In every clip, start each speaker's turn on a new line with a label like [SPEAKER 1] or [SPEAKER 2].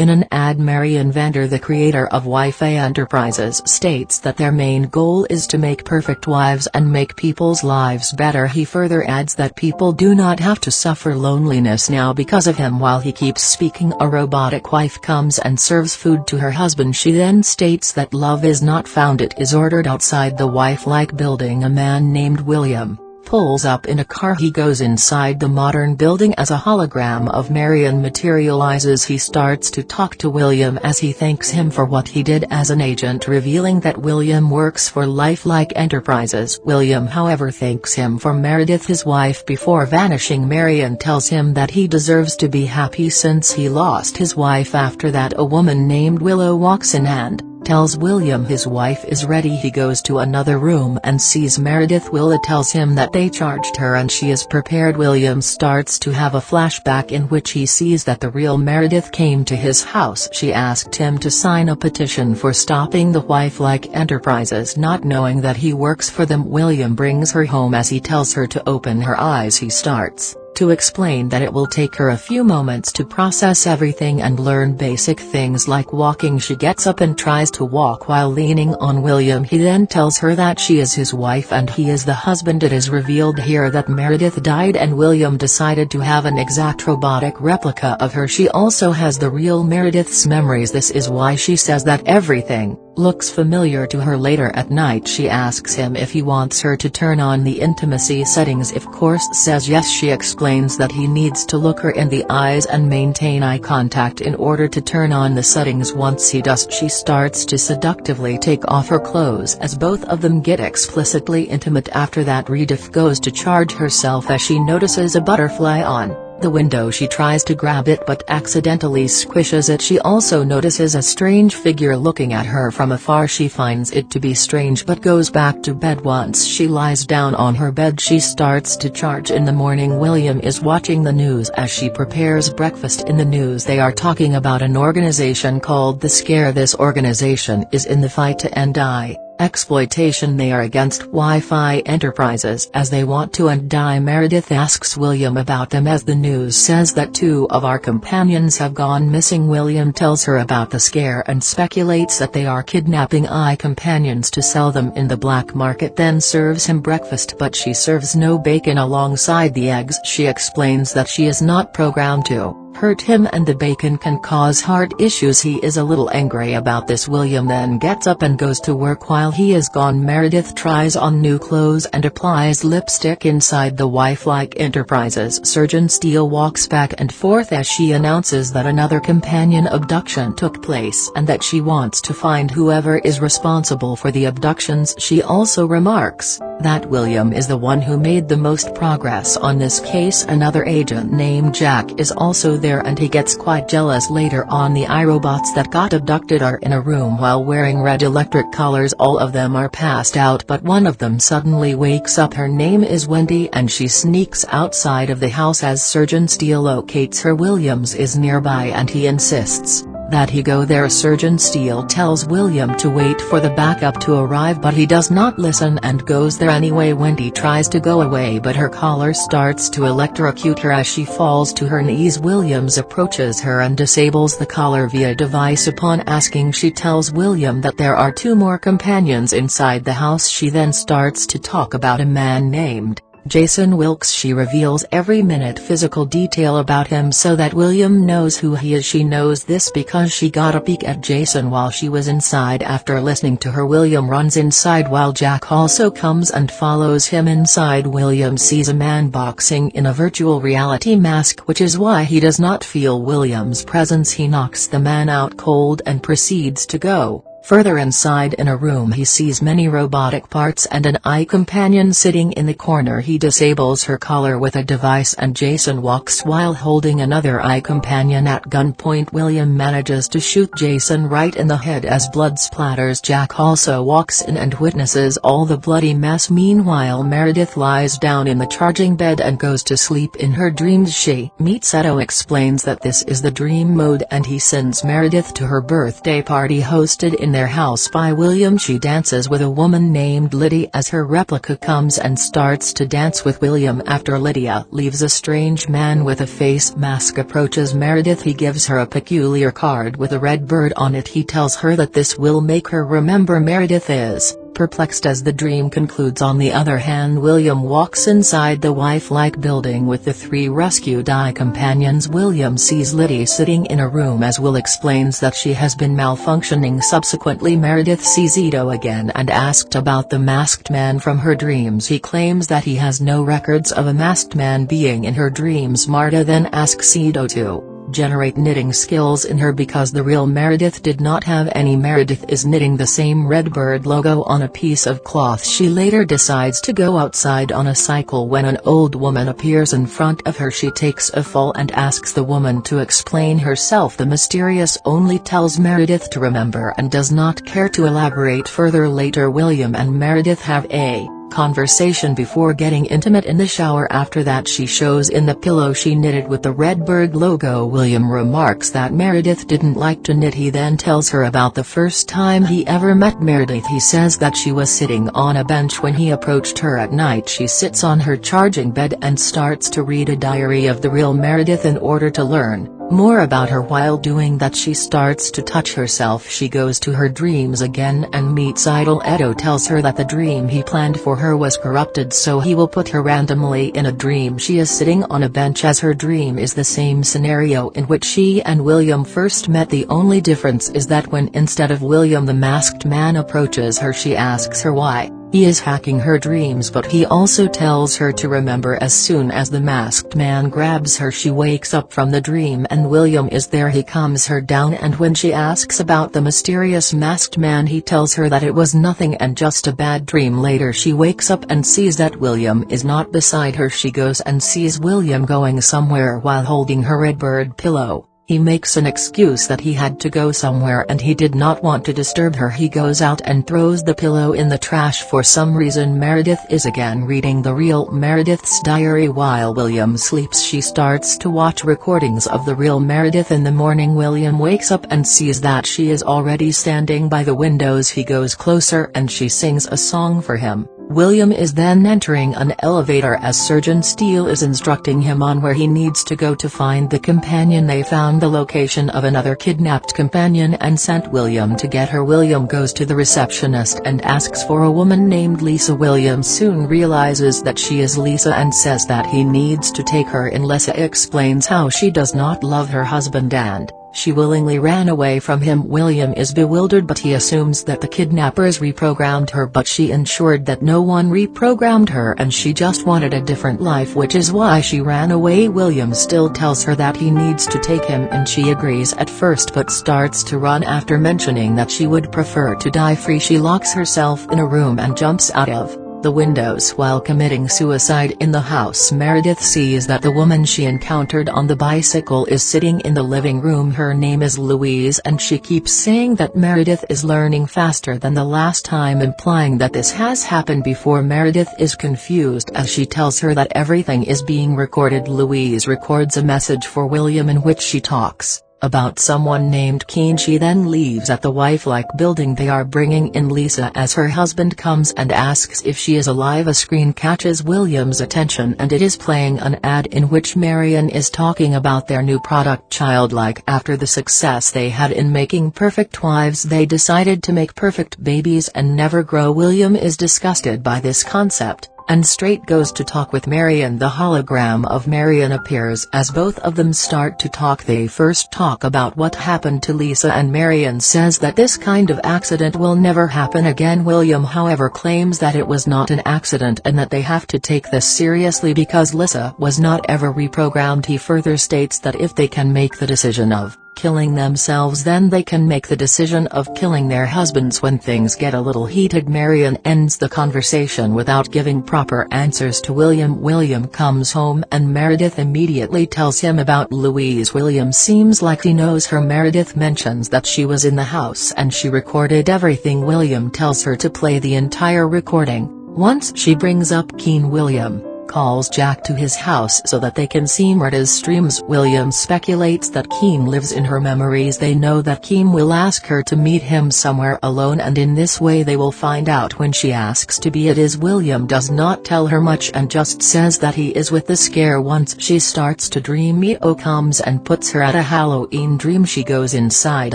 [SPEAKER 1] In an ad Marion Vander the creator of Wi-Fi Enterprises states that their main goal is to make perfect wives and make people's lives better. He further adds that people do not have to suffer loneliness now because of him. While he keeps speaking a robotic wife comes and serves food to her husband. She then states that love is not found it is ordered outside the wife-like building. A man named William pulls up in a car he goes inside the modern building as a hologram of Marion materializes. He starts to talk to William as he thanks him for what he did as an agent revealing that William works for Lifelike Enterprises. William however thanks him for Meredith his wife before vanishing. Marion tells him that he deserves to be happy since he lost his wife after that. A woman named Willow walks in and tells William his wife is ready he goes to another room and sees Meredith. Willa tells him that they charged her and she is prepared. William starts to have a flashback in which he sees that the real Meredith came to his house. She asked him to sign a petition for stopping the wife-like enterprises not knowing that he works for them. William brings her home as he tells her to open her eyes he starts to explain that it will take her a few moments to process everything and learn basic things like walking. She gets up and tries to walk while leaning on William. He then tells her that she is his wife and he is the husband. It is revealed here that Meredith died and William decided to have an exact robotic replica of her. She also has the real Meredith's memories. This is why she says that everything looks familiar to her later at night she asks him if he wants her to turn on the intimacy settings. If course says yes she explains that he needs to look her in the eyes and maintain eye contact in order to turn on the settings. Once he does she starts to seductively take off her clothes as both of them get explicitly intimate. After that Redif goes to charge herself as she notices a butterfly on the window she tries to grab it but accidentally squishes it. She also notices a strange figure looking at her from afar. She finds it to be strange but goes back to bed. Once she lies down on her bed she starts to charge in the morning. William is watching the news as she prepares breakfast. In the news they are talking about an organization called the Scare. This organization is in the fight to end AI exploitation they are against Wi-Fi enterprises as they want to and die Meredith asks William about them as the news says that two of our companions have gone missing. William tells her about the scare and speculates that they are kidnapping AI companions to sell them in the black market then serves him breakfast but she serves no bacon alongside the eggs. She explains that she is not programmed to hurt him and the bacon can cause heart issues. He is a little angry about this. William then gets up and goes to work. While he is gone Meredith tries on new clothes and applies lipstick inside the wife-like enterprises. Surgeon Steele walks back and forth as she announces that another companion abduction took place and that she wants to find whoever is responsible for the abductions. She also remarks that William is the one who made the most progress on this case. Another agent named Jack is also there and he gets quite jealous later on. The iRobots that got abducted are in a room while wearing red electric collars all of them are passed out but one of them suddenly wakes up. Her name is Wendy and she sneaks outside of the house as Surgeon Steele locates her. Williams is nearby and he insists that he go there Surgeon Steele tells William to wait for the backup to arrive but he does not listen and goes there anyway. Wendy tries to go away but her collar starts to electrocute her as she falls to her knees Williams approaches her and disables the collar via device. Upon asking she tells William that there are two more companions inside the house. She then starts to talk about a man named Jason Wilkes she reveals every minute physical detail about him so that William knows who he is. She knows this because she got a peek at Jason while she was inside after listening to her. William runs inside while Jack also comes and follows him inside. William sees a man boxing in a virtual reality mask which is why he does not feel William's presence. He knocks the man out cold and proceeds to go. Further inside in a room he sees many robotic parts and an AI companion sitting in the corner. He disables her collar with a device and Jason walks while holding another AI companion at gunpoint. William manages to shoot Jason right in the head as blood splatters. Jack also walks in and witnesses all the bloody mess. Meanwhile Meredith lies down in the charging bed and goes to sleep in her dreams. She meets Edo explains that this is the dream mode and he sends Meredith to her birthday party hosted in in their house by William she dances with a woman named Liddy as her replica comes and starts to dance with William after Lydia leaves. A strange man with a face mask approaches Meredith. He gives her a peculiar card with a red bird on it. He tells her that this will make her remember Meredith is perplexed as the dream concludes on the other hand William walks inside the wife-like building with the three rescued AI companions. William sees Liddy sitting in a room as Will explains that she has been malfunctioning subsequently. Meredith sees Ito again and asked about the masked man from her dreams. He claims that he has no records of a masked man being in her dreams. Marta then asks Ito to generate knitting skills in her because the real Meredith did not have any. Meredith is knitting the same Redbird logo on a piece of cloth. She later decides to go outside on a cycle when an old woman appears in front of her. She takes a fall and asks the woman to explain herself. The mysterious only tells Meredith to remember and does not care to elaborate further. Later William and Meredith have a conversation before getting intimate in the shower. After that she shows in the pillow she knitted with the Redbird logo. William remarks that Meredith didn't like to knit. He then tells her about the first time he ever met Meredith. He says that she was sitting on a bench when he approached her at night. She sits on her charging bed and starts to read a diary of the real Meredith in order to learn more about her while doing that she starts to touch herself. She goes to her dreams again and meets Idol Edo tells her that the dream he planned for her was corrupted so he will put her randomly in a dream. She is sitting on a bench as her dream is the same scenario in which she and William first met. The only difference is that when instead of William the masked man approaches her she asks her why. He is hacking her dreams but he also tells her to remember as soon as the masked man grabs her she wakes up from the dream and William is there. He calms her down and when she asks about the mysterious masked man he tells her that it was nothing and just a bad dream. Later she wakes up and sees that William is not beside her. She goes and sees William going somewhere while holding her red bird pillow. He makes an excuse that he had to go somewhere and he did not want to disturb her. He goes out and throws the pillow in the trash for some reason. Meredith is again reading the real Meredith's diary. While William sleeps she starts to watch recordings of the real Meredith in the morning. William wakes up and sees that she is already standing by the windows. He goes closer and she sings a song for him. William is then entering an elevator as Surgeon Steele is instructing him on where he needs to go to find the companion. They found the location of another kidnapped companion and sent William to get her. William goes to the receptionist and asks for a woman named Lisa. William soon realizes that she is Lisa and says that he needs to take her in. Lisa explains how she does not love her husband and she willingly ran away from him. William is bewildered but he assumes that the kidnappers reprogrammed her but she ensured that no one reprogrammed her and she just wanted a different life which is why she ran away. William still tells her that he needs to take him and she agrees at first but starts to run after mentioning that she would prefer to die free. She locks herself in a room and jumps out of the windows while committing suicide in the house Meredith sees that the woman she encountered on the bicycle is sitting in the living room. Her name is Louise and she keeps saying that Meredith is learning faster than the last time implying that this has happened before. Meredith is confused as she tells her that everything is being recorded. Louise records a message for William in which she talks about someone named Keen. She then leaves at the wife-like building they are bringing in. Lisa as her husband comes and asks if she is alive a screen catches William's attention and it is playing an ad in which Marion is talking about their new product Childlike. After the success they had in making perfect wives they decided to make perfect babies and never grow. William is disgusted by this concept and straight goes to talk with Marion. The hologram of Marion appears as both of them start to talk. They first talk about what happened to Lisa and Marion says that this kind of accident will never happen again. William however claims that it was not an accident and that they have to take this seriously because Lisa was not ever reprogrammed. He further states that if they can make the decision of killing themselves then they can make the decision of killing their husbands. When things get a little heated Marion ends the conversation without giving proper answers to William. William comes home and Meredith immediately tells him about Louise. William seems like he knows her. Meredith mentions that she was in the house and she recorded everything William tells her to play the entire recording, once she brings up Keen William calls Jack to his house so that they can see Murda's streams. William speculates that Keen lives in her memories. They know that Keen will ask her to meet him somewhere alone and in this way they will find out when she asks to be. It is William does not tell her much and just says that he is with the scare. Once she starts to dream Mio comes and puts her at a Halloween dream. She goes inside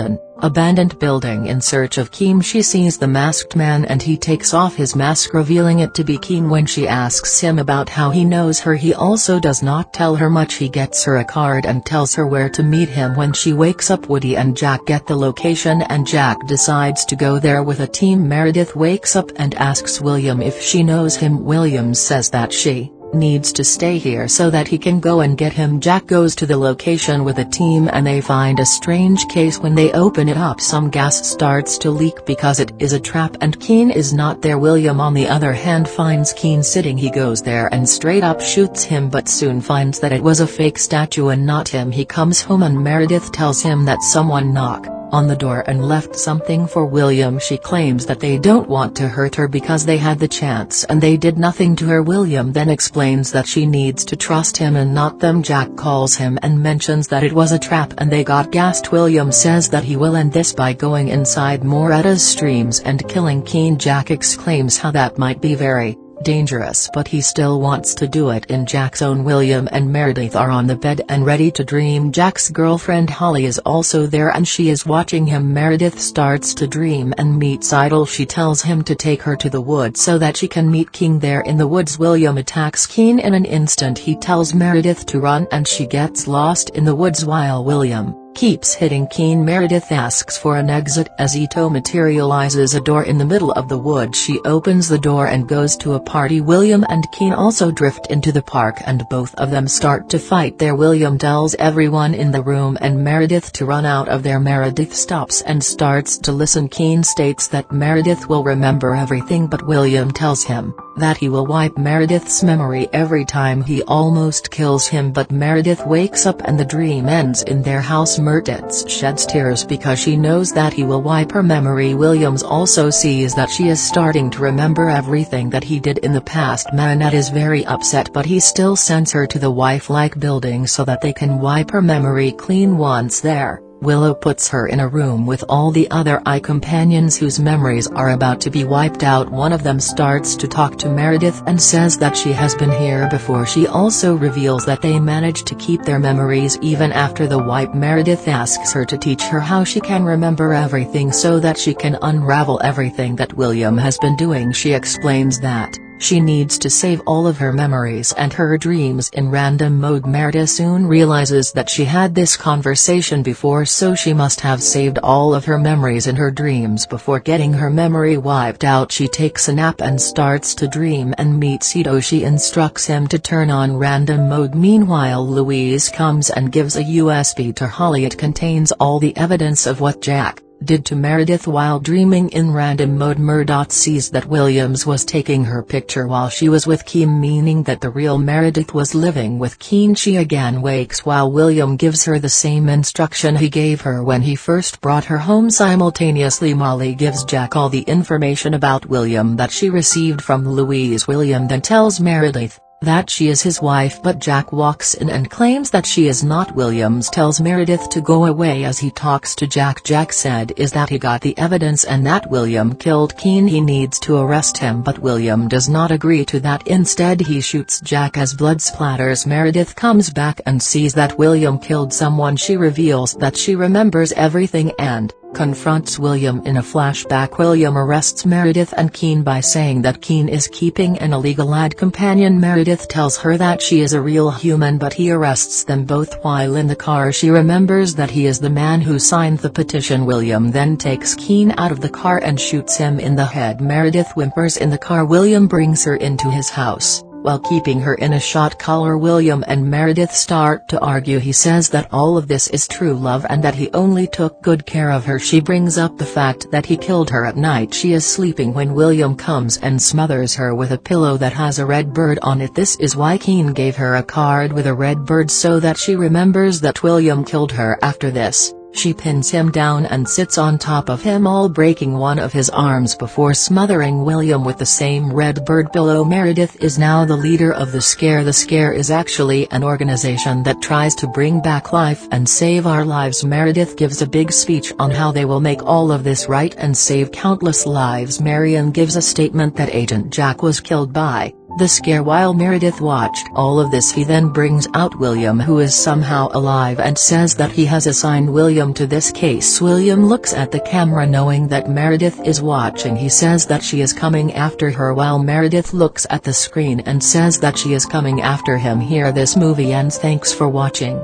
[SPEAKER 1] an abandoned building in search of Keen she sees the masked man and he takes off his mask revealing it to be Keen when she asks him about how he knows her. He also does not tell her much. He gets her a card and tells her where to meet him. When she wakes up Woody and Jack get the location and Jack decides to go there with a team. Meredith wakes up and asks William if she knows him. William says that she needs to stay here so that he can go and get him. Jack goes to the location with a team and they find a strange case when they open it up. Some gas starts to leak because it is a trap and Keen is not there. William on the other hand finds Keen sitting. He goes there and straight up shoots him but soon finds that it was a fake statue and not him. He comes home and Meredith tells him that someone knock on the door and left something for William. She claims that they don't want to hurt her because they had the chance and they did nothing to her. William then explains that she needs to trust him and not them. Jack calls him and mentions that it was a trap and they got gassed. William says that he will end this by going inside Murda's streams and killing Keen Jack exclaims how that might be very dangerous but he still wants to do it in Jack's own William and Meredith are on the bed and ready to dream. Jack's girlfriend Holly is also there and she is watching him. Meredith starts to dream and meets Idol. She tells him to take her to the woods so that she can meet King there in the woods. William attacks Keen in an instant. He tells Meredith to run and she gets lost in the woods while William keeps hitting Keen Meredith asks for an exit as Ito materializes a door in the middle of the wood. She opens the door and goes to a party. William and Keen also drift into the park and both of them start to fight there. William tells everyone in the room and Meredith to run out of there. Meredith stops and starts to listen. Keen states that Meredith will remember everything but William tells him that he will wipe Meredith's memory every time he almost kills him. But Meredith wakes up and the dream ends in their house Meredith sheds tears because she knows that he will wipe her memory Williams also sees that she is starting to remember everything that he did in the past Manette is very upset but he still sends her to the wife-like building so that they can wipe her memory clean once there. Willow puts her in a room with all the other AI companions whose memories are about to be wiped out. One of them starts to talk to Meredith and says that she has been here before. She also reveals that they managed to keep their memories even after the wipe. Meredith asks her to teach her how she can remember everything so that she can unravel everything that William has been doing. She explains that she needs to save all of her memories and her dreams in random mode. Meredith soon realizes that she had this conversation before so she must have saved all of her memories in her dreams before getting her memory wiped out. She takes a nap and starts to dream and meets Ito. She instructs him to turn on random mode. Meanwhile Louise comes and gives a USB to Holly it contains all the evidence of what Jack did to Meredith while dreaming in random mode. Murdoch sees that Williams was taking her picture while she was with Keen meaning that the real Meredith was living with Keen she again wakes while William gives her the same instruction he gave her when he first brought her home. Simultaneously Molly gives Jack all the information about William that she received from Louise. William then tells Meredith, that she is his wife but Jack walks in and claims that she is not Williams tells Meredith to go away as he talks to Jack. Jack said is that he got the evidence and that William killed Keen he needs to arrest him but William does not agree to that. Instead he shoots Jack as blood splatters. Meredith comes back and sees that William killed someone. She reveals that she remembers everything and confronts William in a flashback. William arrests Meredith and Keen by saying that Keen is keeping an illegal ad companion. Meredith tells her that she is a real human but he arrests them both. While in the car she remembers that he is the man who signed the petition. William then takes Keen out of the car and shoots him in the head. Meredith whimpers in the car. William brings her into his house while keeping her in a shot collar William and Meredith start to argue. He says that all of this is true love and that he only took good care of her. She brings up the fact that he killed her at night. She is sleeping when William comes and smothers her with a pillow that has a red bird on it. This is why Keen gave her a card with a red bird so that she remembers that William killed her after this. She pins him down and sits on top of him all breaking one of his arms before smothering William with the same red bird. Pillow Meredith is now the leader of the Scare. The Scare is actually an organization that tries to bring back life and save our lives. Meredith gives a big speech on how they will make all of this right and save countless lives. Marion gives a statement that Agent Jack was killed by the scare while Meredith watched all of this he then brings out William who is somehow alive and says that he has assigned William to this case. William looks at the camera knowing that Meredith is watching. He says that she is coming after her while Meredith looks at the screen and says that she is coming after him. Here this movie ends. Thanks for watching.